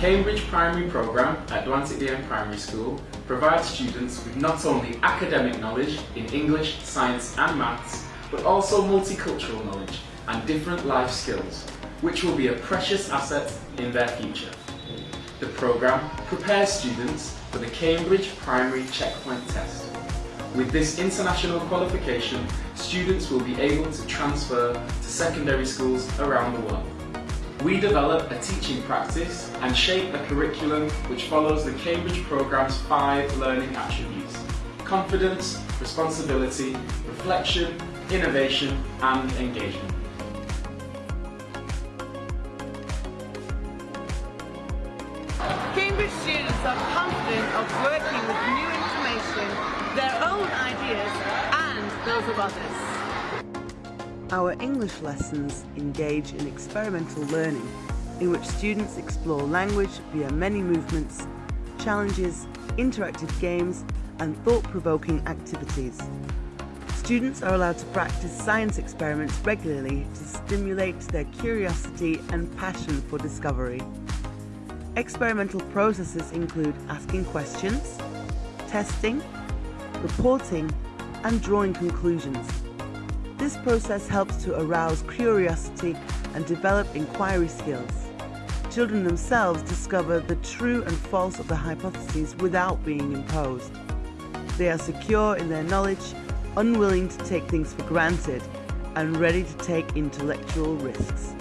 Cambridge primary programme at Doan Thi Diem Primary School provides students with not only academic knowledge in English, science and maths, but also multicultural knowledge and different life skills, which will be a precious asset in their future. The programme prepares students for the Cambridge Primary Checkpoint Test. With this international qualification, students will be able to transfer to secondary schools around the world. We develop a teaching practice and shape a curriculum which follows the Cambridge programme's five learning attributes. Confidence, responsibility, reflection, innovation and engagement. Cambridge students are confident of working with new information, their own ideas and those of others. Our English lessons engage in experimental learning in which students explore language via many movements, challenges, interactive games and thought-provoking activities. Students are allowed to practice science experiments regularly to stimulate their curiosity and passion for discovery. Experimental processes include asking questions, testing, reporting and drawing conclusions. This process helps to arouse curiosity and develop inquiry skills. Children themselves discover the true and false of the hypotheses without being imposed. They are secure in their knowledge, unwilling to take things for granted, and ready to take intellectual risks.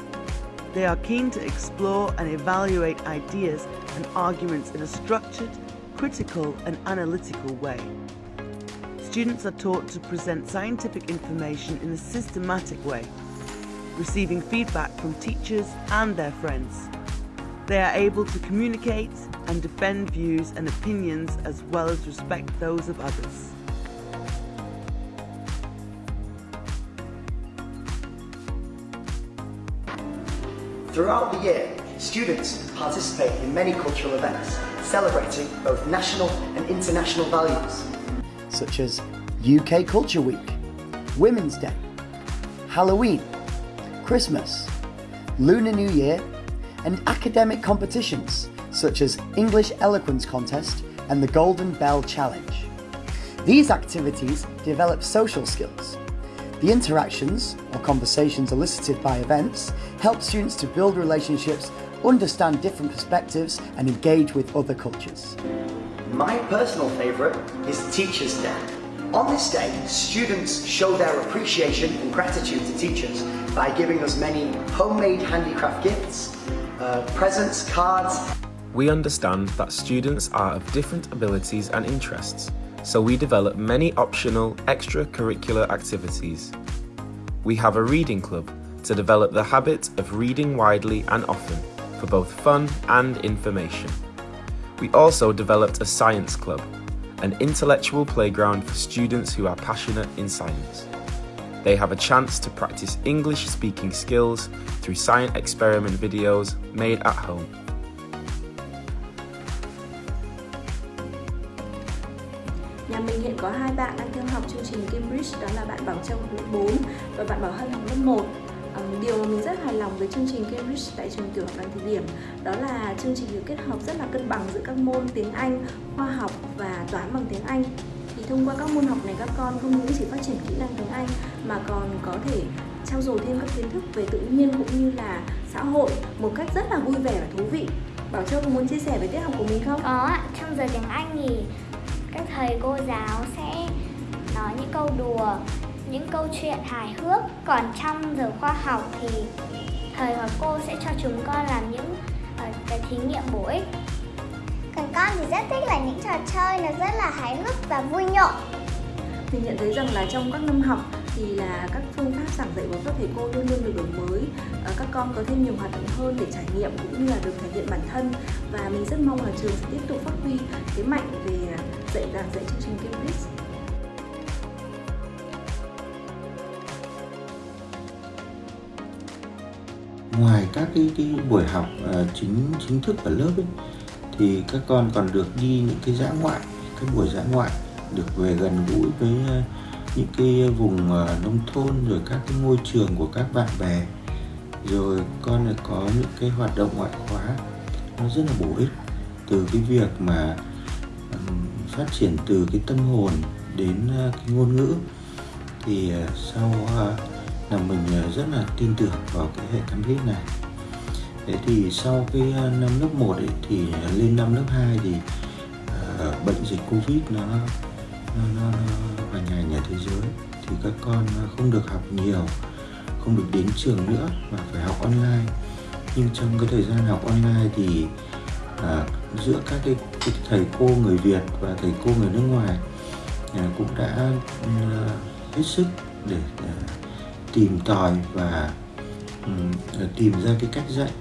They are keen to explore and evaluate ideas and arguments in a structured, critical and analytical way. Students are taught to present scientific information in a systematic way, receiving feedback from teachers and their friends. They are able to communicate and defend views and opinions as well as respect those of others. Throughout the year, students participate in many cultural events celebrating both national and international values, such as UK Culture Week, Women's Day, Halloween, Christmas, Lunar New Year, and academic competitions such as English Eloquence Contest and the Golden Bell Challenge. These activities develop social skills. The interactions or conversations elicited by events help students to build relationships, understand different perspectives and engage with other cultures. My personal favourite is Teachers' Day. On this day, students show their appreciation and gratitude to teachers by giving us many homemade handicraft gifts, uh, presents, cards. We understand that students are of different abilities and interests, so we develop many optional extracurricular activities. We have a reading club to develop the habit of reading widely and often for both fun and information. We also developed a science club, an intellectual playground for students who are passionate in science. They have a chance to practice English speaking skills through science experiment videos made at home. Nhà mình hiện có hai bạn đang theo học chương trình Cambridge đó là bạn Bảo Châu lớp 4 và bạn Bảo Hân học lớp 1 Vâng, điều mà mình rất hài lòng với chương trình Cambridge tại trường tiểu học Đoàn Thị Điểm đó là chương trình được kết hợp rất là cân bằng giữa các môn tiếng Anh, khoa học và toán bằng tiếng Anh. Thì thông qua các môn học này các con không những chỉ phát triển kỹ năng tiếng Anh mà còn có thể trao dồi thêm các kiến thức về tự nhiên cũng như là xã hội một cách rất là vui vẻ và thú vị. Bảo Châu có muốn chia sẻ về tiết học của mình không? Có ạ, trong giờ tiếng Anh thì các thầy cô giáo sẽ nói những câu đùa, những câu chuyện hài hước. Còn trong giờ khoa học thì thầy hoặc cô sẽ cho chúng con làm những uh, cái thí nghiệm bổ ích. Còn con thì rất thích là những trò chơi nó rất là hài hước và vui nhộn. Mình nhận thấy rằng là trong các năm học thì là các phương pháp giảng dạy của các thầy cô luôn luôn được đổi mới à, các con có thêm nhiều hoạt động hơn để trải nghiệm cũng như là được thể hiện bản thân và mình rất mong là trường sẽ tiếp tục phát huy thế mạnh về dạy giảng dạy chương trình Cambridge ngoài các cái, cái buổi học uh, chính chính thức ở lớp ấy, thì các con còn được đi những cái dã ngoại các buổi dã ngoại được về gần gũi với uh, những cái vùng uh, nông thôn rồi các cái ngôi trường của các bạn bè. Rồi con lại có những cái hoạt động ngoại khóa nó rất là bổ ích từ cái việc mà um, phát triển từ cái tâm hồn đến uh, cái ngôn ngữ. Thì uh, sau uh, là mình ờ, rất là tin tưởng vào cái hệ cam hít này. Thế thì sau cái ờ, năm lớp 1 ấy, thì ờ, lên năm lớp 2 thì uh, bệnh dịch covid nó nó, nó, nó hoành hành ở thế giới thì các con không được học nhiều không được đến trường nữa mà phải học online. Nhưng trong cái thời gian học online thì à, giữa các cái, cái thầy cô người Việt và thầy cô người nước ngoài à, cũng đã à, hết sức để à, tìm tòi và um, tìm ra cái cách dạy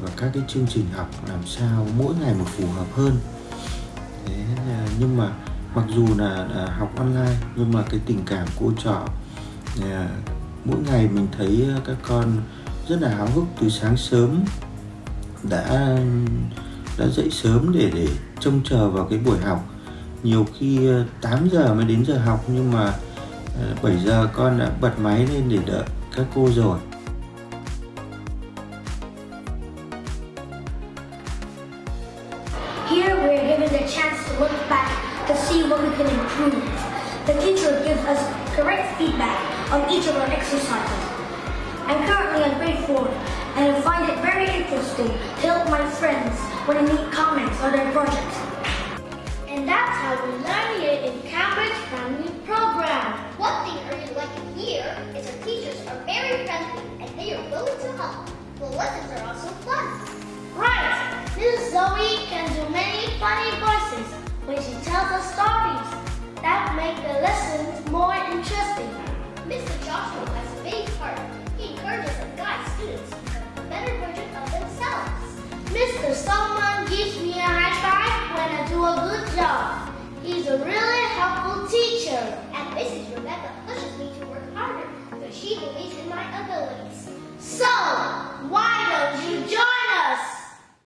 và các cái chương trình học làm sao mỗi ngày một phù hợp hơn. Thế, nhưng mà mặc dù là, là học online nhưng mà cái tình cảm cô trò à, mỗi ngày mình thấy ờ, các con rất là háo hức từ sáng sớm đã đã dậy sớm để để trông chờ vào cái buổi học. Nhiều khi ờ, 8 giờ mới đến giờ học nhưng mà 7 giờ con đã bật máy lên để đợi các cô rồi Here we're given the chance to look back to see what we can improve. The teacher gives us correct feedback on each of our exercises. I'm currently on grade 4 and I find it very interesting to help my friends when I make comments on their projects. And that's how Solomon gives me a high five when I do a good job. He's a really helpful teacher. And Mrs. Rebecca pushes me to work harder because she believes in my abilities. So, why don't you join